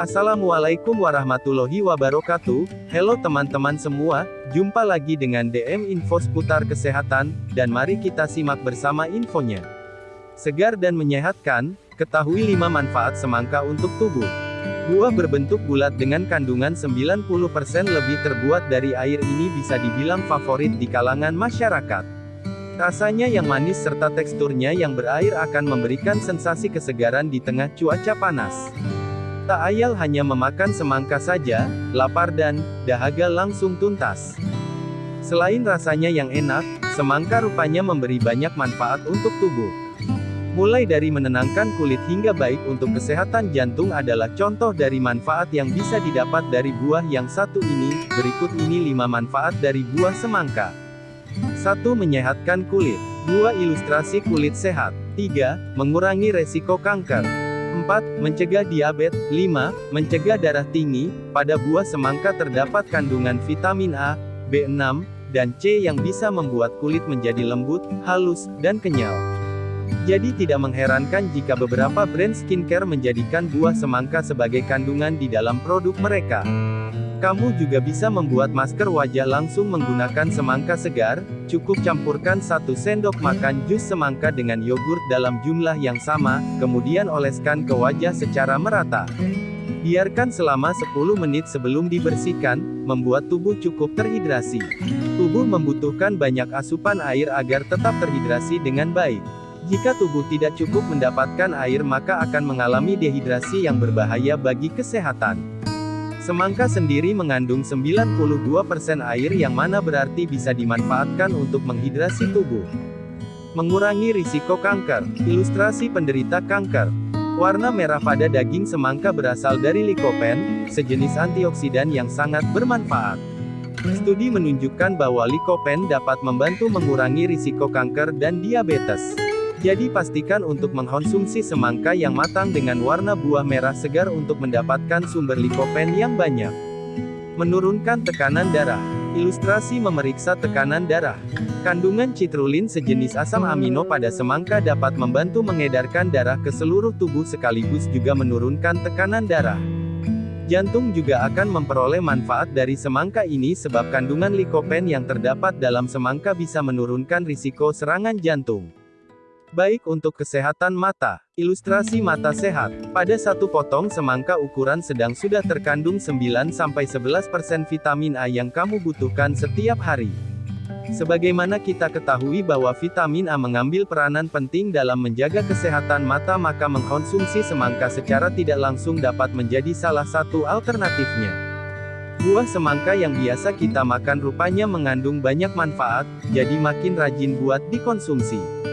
Assalamualaikum warahmatullahi wabarakatuh. Halo teman-teman semua, jumpa lagi dengan DM Info seputar kesehatan, dan mari kita simak bersama infonya. Segar dan menyehatkan, ketahui 5 manfaat semangka untuk tubuh. Buah berbentuk bulat dengan kandungan 90% lebih terbuat dari air ini bisa dibilang favorit di kalangan masyarakat. Rasanya yang manis serta teksturnya yang berair akan memberikan sensasi kesegaran di tengah cuaca panas. Tak ayal hanya memakan semangka saja, lapar dan dahaga langsung tuntas. Selain rasanya yang enak, semangka rupanya memberi banyak manfaat untuk tubuh. Mulai dari menenangkan kulit hingga baik untuk kesehatan jantung adalah contoh dari manfaat yang bisa didapat dari buah yang satu ini. Berikut ini 5 manfaat dari buah semangka. 1. Menyehatkan kulit. 2. Ilustrasi kulit sehat. 3. Mengurangi resiko kanker. 4. Mencegah diabetes. 5. Mencegah darah tinggi. Pada buah semangka terdapat kandungan vitamin A, B6, dan C yang bisa membuat kulit menjadi lembut, halus, dan kenyal. Jadi tidak mengherankan jika beberapa brand skincare menjadikan buah semangka sebagai kandungan di dalam produk mereka. Kamu juga bisa membuat masker wajah langsung menggunakan semangka segar, cukup campurkan satu sendok makan jus semangka dengan yogurt dalam jumlah yang sama, kemudian oleskan ke wajah secara merata. Biarkan selama 10 menit sebelum dibersihkan, membuat tubuh cukup terhidrasi. Tubuh membutuhkan banyak asupan air agar tetap terhidrasi dengan baik. Jika tubuh tidak cukup mendapatkan air maka akan mengalami dehidrasi yang berbahaya bagi kesehatan. Semangka sendiri mengandung 92% air yang mana berarti bisa dimanfaatkan untuk menghidrasi tubuh. Mengurangi risiko kanker. Ilustrasi penderita kanker. Warna merah pada daging semangka berasal dari likopen, sejenis antioksidan yang sangat bermanfaat. Studi menunjukkan bahwa likopen dapat membantu mengurangi risiko kanker dan diabetes. Jadi pastikan untuk mengkonsumsi semangka yang matang dengan warna buah merah segar untuk mendapatkan sumber likopen yang banyak. Menurunkan tekanan darah. Ilustrasi memeriksa tekanan darah. Kandungan citrulin sejenis asam amino pada semangka dapat membantu mengedarkan darah ke seluruh tubuh sekaligus juga menurunkan tekanan darah. Jantung juga akan memperoleh manfaat dari semangka ini sebab kandungan likopen yang terdapat dalam semangka bisa menurunkan risiko serangan jantung. Baik untuk kesehatan mata. Ilustrasi mata sehat. Pada satu potong semangka ukuran sedang sudah terkandung 9-11% vitamin A yang kamu butuhkan setiap hari. Sebagaimana kita ketahui bahwa vitamin A mengambil peranan penting dalam menjaga kesehatan mata maka mengkonsumsi semangka secara tidak langsung dapat menjadi salah satu alternatifnya. Buah semangka yang biasa kita makan rupanya mengandung banyak manfaat, jadi makin rajin buat dikonsumsi.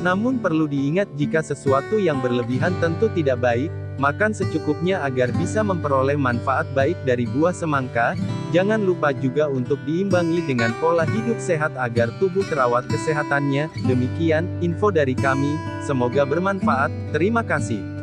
Namun perlu diingat jika sesuatu yang berlebihan tentu tidak baik, makan secukupnya agar bisa memperoleh manfaat baik dari buah semangka, jangan lupa juga untuk diimbangi dengan pola hidup sehat agar tubuh terawat kesehatannya, demikian, info dari kami, semoga bermanfaat, terima kasih.